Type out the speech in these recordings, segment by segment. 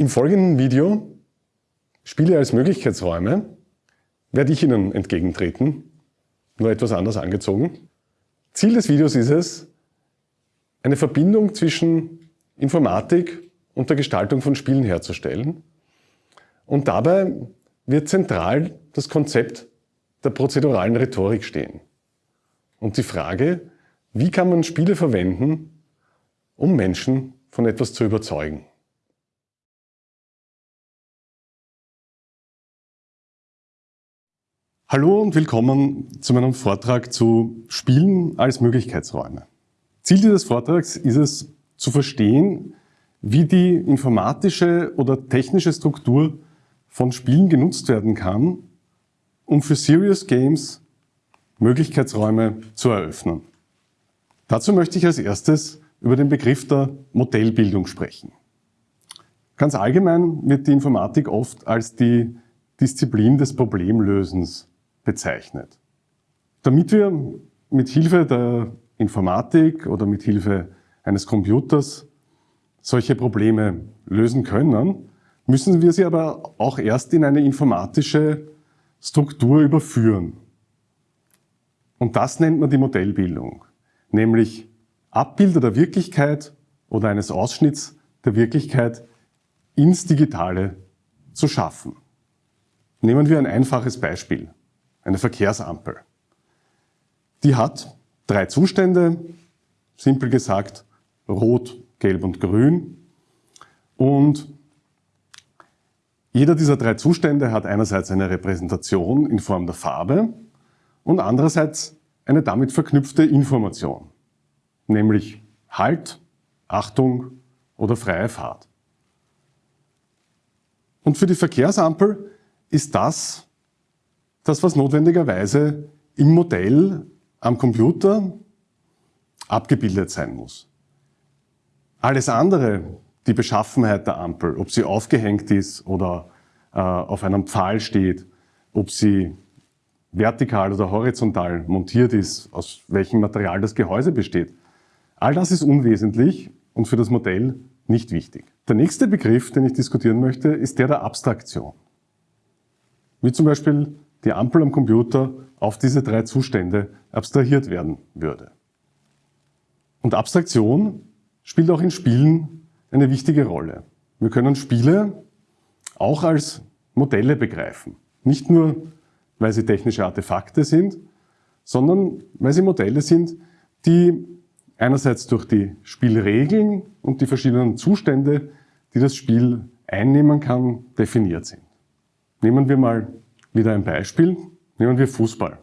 Im folgenden Video Spiele als Möglichkeitsräume werde ich Ihnen entgegentreten, nur etwas anders angezogen. Ziel des Videos ist es, eine Verbindung zwischen Informatik und der Gestaltung von Spielen herzustellen. Und dabei wird zentral das Konzept der prozeduralen Rhetorik stehen. Und die Frage, wie kann man Spiele verwenden, um Menschen von etwas zu überzeugen. Hallo und willkommen zu meinem Vortrag zu Spielen als Möglichkeitsräume. Ziel dieses Vortrags ist es, zu verstehen, wie die informatische oder technische Struktur von Spielen genutzt werden kann, um für Serious Games Möglichkeitsräume zu eröffnen. Dazu möchte ich als erstes über den Begriff der Modellbildung sprechen. Ganz allgemein wird die Informatik oft als die Disziplin des Problemlösens bezeichnet. Damit wir mit Hilfe der Informatik oder mit Hilfe eines Computers solche Probleme lösen können, müssen wir sie aber auch erst in eine informatische Struktur überführen. Und das nennt man die Modellbildung, nämlich Abbilder der Wirklichkeit oder eines Ausschnitts der Wirklichkeit ins Digitale zu schaffen. Nehmen wir ein einfaches Beispiel eine Verkehrsampel. Die hat drei Zustände, simpel gesagt Rot, Gelb und Grün. Und jeder dieser drei Zustände hat einerseits eine Repräsentation in Form der Farbe und andererseits eine damit verknüpfte Information, nämlich Halt, Achtung oder freie Fahrt. Und für die Verkehrsampel ist das das, was notwendigerweise im Modell am Computer abgebildet sein muss. Alles andere, die Beschaffenheit der Ampel, ob sie aufgehängt ist oder äh, auf einem Pfahl steht, ob sie vertikal oder horizontal montiert ist, aus welchem Material das Gehäuse besteht. All das ist unwesentlich und für das Modell nicht wichtig. Der nächste Begriff, den ich diskutieren möchte, ist der der Abstraktion. Wie zum Beispiel die Ampel am Computer auf diese drei Zustände abstrahiert werden würde. Und Abstraktion spielt auch in Spielen eine wichtige Rolle. Wir können Spiele auch als Modelle begreifen. Nicht nur, weil sie technische Artefakte sind, sondern weil sie Modelle sind, die einerseits durch die Spielregeln und die verschiedenen Zustände, die das Spiel einnehmen kann, definiert sind. Nehmen wir mal wieder ein Beispiel. Nehmen wir Fußball.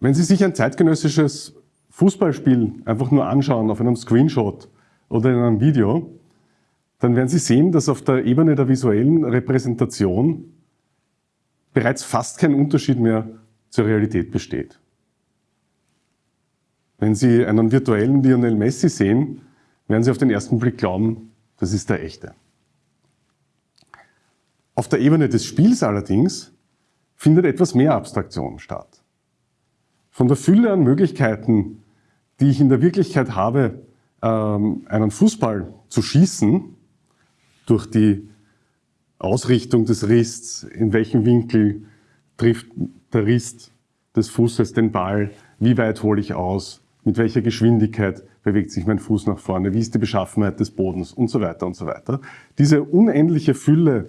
Wenn Sie sich ein zeitgenössisches Fußballspiel einfach nur anschauen auf einem Screenshot oder in einem Video, dann werden Sie sehen, dass auf der Ebene der visuellen Repräsentation bereits fast kein Unterschied mehr zur Realität besteht. Wenn Sie einen virtuellen Lionel Messi sehen, werden Sie auf den ersten Blick glauben, das ist der echte. Auf der Ebene des Spiels allerdings findet etwas mehr Abstraktion statt. Von der Fülle an Möglichkeiten, die ich in der Wirklichkeit habe, ähm, einen Fußball zu schießen, durch die Ausrichtung des Rists, in welchem Winkel trifft der Rist des Fußes den Ball, wie weit hole ich aus, mit welcher Geschwindigkeit bewegt sich mein Fuß nach vorne, wie ist die Beschaffenheit des Bodens und so weiter und so weiter. Diese unendliche Fülle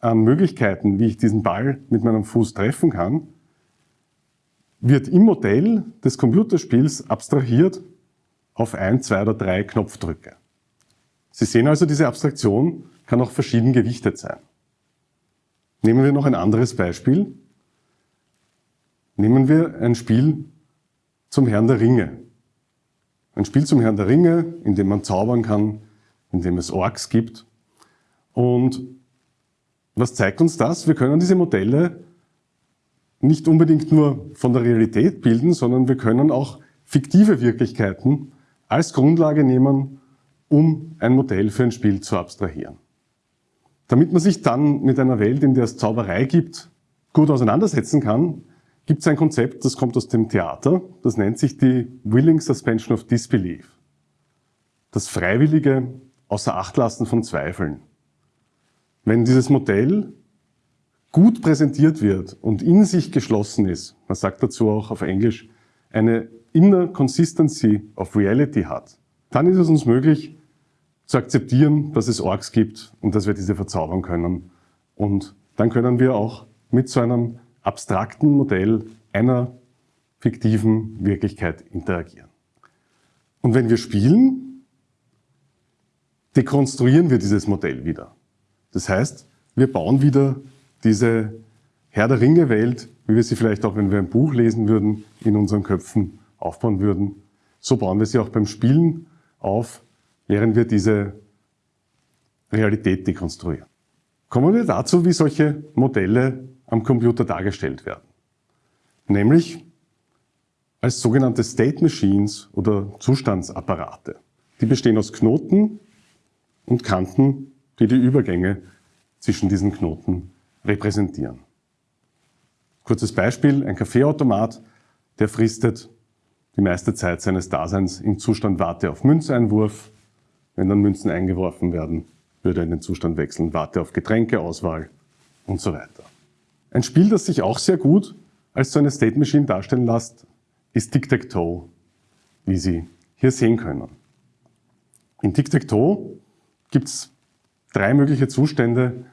an Möglichkeiten, wie ich diesen Ball mit meinem Fuß treffen kann, wird im Modell des Computerspiels abstrahiert auf ein, zwei oder drei Knopfdrücke. Sie sehen also, diese Abstraktion kann auch verschieden gewichtet sein. Nehmen wir noch ein anderes Beispiel. Nehmen wir ein Spiel zum Herrn der Ringe. Ein Spiel zum Herrn der Ringe, in dem man zaubern kann, in dem es Orks gibt. Und was zeigt uns das? Wir können diese Modelle nicht unbedingt nur von der Realität bilden, sondern wir können auch fiktive Wirklichkeiten als Grundlage nehmen, um ein Modell für ein Spiel zu abstrahieren. Damit man sich dann mit einer Welt, in der es Zauberei gibt, gut auseinandersetzen kann, gibt es ein Konzept, das kommt aus dem Theater, das nennt sich die Willing Suspension of Disbelief. Das freiwillige Außerachtlassen von Zweifeln. Wenn dieses Modell gut präsentiert wird und in sich geschlossen ist, man sagt dazu auch auf Englisch, eine Inner Consistency of Reality hat, dann ist es uns möglich zu akzeptieren, dass es Orks gibt und dass wir diese verzaubern können. Und dann können wir auch mit so einem abstrakten Modell einer fiktiven Wirklichkeit interagieren. Und wenn wir spielen, dekonstruieren wir dieses Modell wieder. Das heißt, wir bauen wieder diese Herr der Ringe-Welt, wie wir sie vielleicht auch, wenn wir ein Buch lesen würden, in unseren Köpfen aufbauen würden. So bauen wir sie auch beim Spielen auf, während wir diese Realität dekonstruieren. Kommen wir dazu, wie solche Modelle am Computer dargestellt werden. Nämlich als sogenannte State Machines oder Zustandsapparate. Die bestehen aus Knoten und Kanten, die die Übergänge zwischen diesen Knoten repräsentieren. Kurzes Beispiel, ein Kaffeeautomat, der fristet die meiste Zeit seines Daseins im Zustand Warte auf Münzeinwurf. Wenn dann Münzen eingeworfen werden, würde er in den Zustand wechseln, Warte auf Getränkeauswahl und so weiter. Ein Spiel, das sich auch sehr gut als so eine State Machine darstellen lässt, ist Tic-Tac-Toe, wie Sie hier sehen können. In Tic-Tac-Toe gibt es drei mögliche Zustände,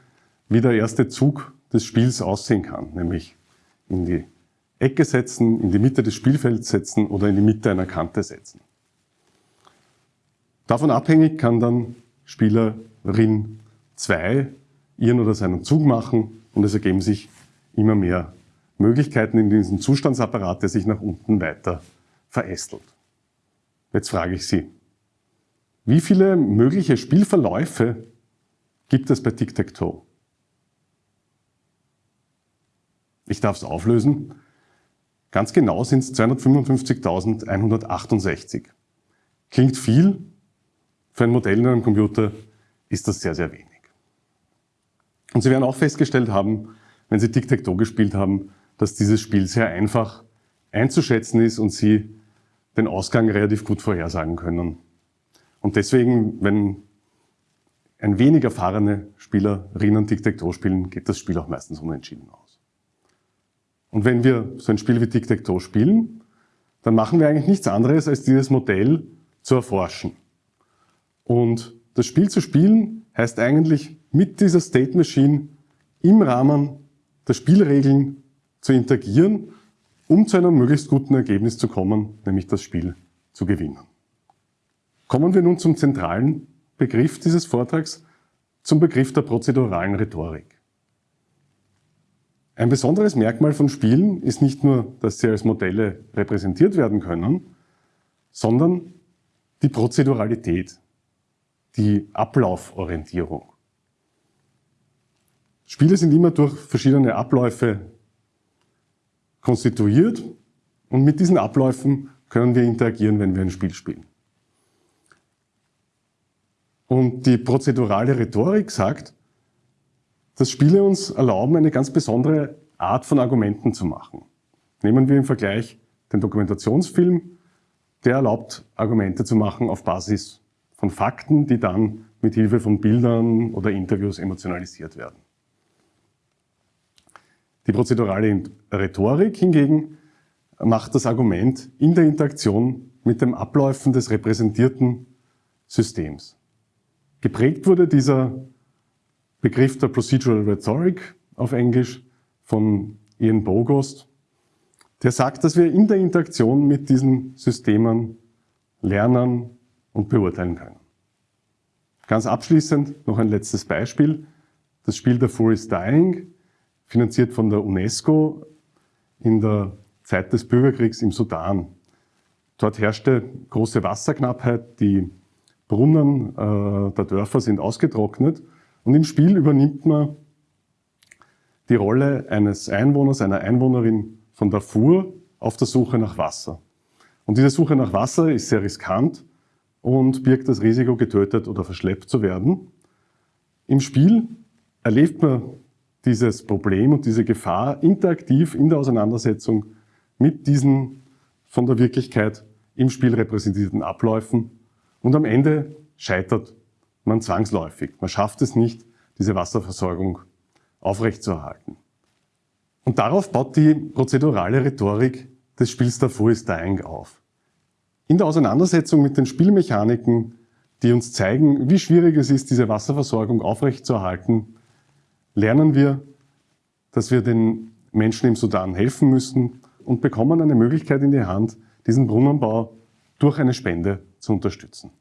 wie der erste Zug des Spiels aussehen kann, nämlich in die Ecke setzen, in die Mitte des Spielfelds setzen oder in die Mitte einer Kante setzen. Davon abhängig kann dann Spielerin 2 ihren oder seinen Zug machen und es ergeben sich immer mehr Möglichkeiten in diesem Zustandsapparat, der sich nach unten weiter verästelt. Jetzt frage ich Sie, wie viele mögliche Spielverläufe gibt es bei Tic-Tac-Toe? Ich darf es auflösen. Ganz genau sind es 255.168. Klingt viel, für ein Modell in einem Computer ist das sehr, sehr wenig. Und Sie werden auch festgestellt haben, wenn Sie Tic-Tac-Toe gespielt haben, dass dieses Spiel sehr einfach einzuschätzen ist und Sie den Ausgang relativ gut vorhersagen können. Und deswegen, wenn ein wenig erfahrene Spielerinnen Tic-Tac-Toe spielen, geht das Spiel auch meistens unentschieden aus. Und wenn wir so ein Spiel wie Tic-Tac-Toe spielen, dann machen wir eigentlich nichts anderes, als dieses Modell zu erforschen. Und das Spiel zu spielen heißt eigentlich mit dieser State Machine im Rahmen der Spielregeln zu interagieren, um zu einem möglichst guten Ergebnis zu kommen, nämlich das Spiel zu gewinnen. Kommen wir nun zum zentralen Begriff dieses Vortrags, zum Begriff der prozeduralen Rhetorik. Ein besonderes Merkmal von Spielen ist nicht nur, dass sie als Modelle repräsentiert werden können, sondern die Prozeduralität, die Ablauforientierung. Spiele sind immer durch verschiedene Abläufe konstituiert und mit diesen Abläufen können wir interagieren, wenn wir ein Spiel spielen. Und die prozedurale Rhetorik sagt, dass Spiele uns erlauben, eine ganz besondere Art von Argumenten zu machen. Nehmen wir im Vergleich den Dokumentationsfilm, der erlaubt, Argumente zu machen auf Basis von Fakten, die dann mit Hilfe von Bildern oder Interviews emotionalisiert werden. Die prozedurale Rhetorik hingegen macht das Argument in der Interaktion mit dem Abläufen des repräsentierten Systems. Geprägt wurde dieser Begriff der Procedural Rhetoric auf Englisch von Ian Bogost, der sagt, dass wir in der Interaktion mit diesen Systemen lernen und beurteilen können. Ganz abschließend noch ein letztes Beispiel. Das Spiel The Four is Dying finanziert von der UNESCO in der Zeit des Bürgerkriegs im Sudan. Dort herrschte große Wasserknappheit, die Brunnen äh, der Dörfer sind ausgetrocknet und im Spiel übernimmt man die Rolle eines Einwohners, einer Einwohnerin von Darfur auf der Suche nach Wasser. Und diese Suche nach Wasser ist sehr riskant und birgt das Risiko, getötet oder verschleppt zu werden. Im Spiel erlebt man dieses Problem und diese Gefahr interaktiv in der Auseinandersetzung mit diesen von der Wirklichkeit im Spiel repräsentierten Abläufen und am Ende scheitert man zwangsläufig. Man schafft es nicht, diese Wasserversorgung aufrechtzuerhalten. Und darauf baut die prozedurale Rhetorik des Spiels Davor ist Dying auf. In der Auseinandersetzung mit den Spielmechaniken, die uns zeigen, wie schwierig es ist, diese Wasserversorgung aufrechtzuerhalten, lernen wir, dass wir den Menschen im Sudan helfen müssen und bekommen eine Möglichkeit in die Hand, diesen Brunnenbau durch eine Spende zu unterstützen.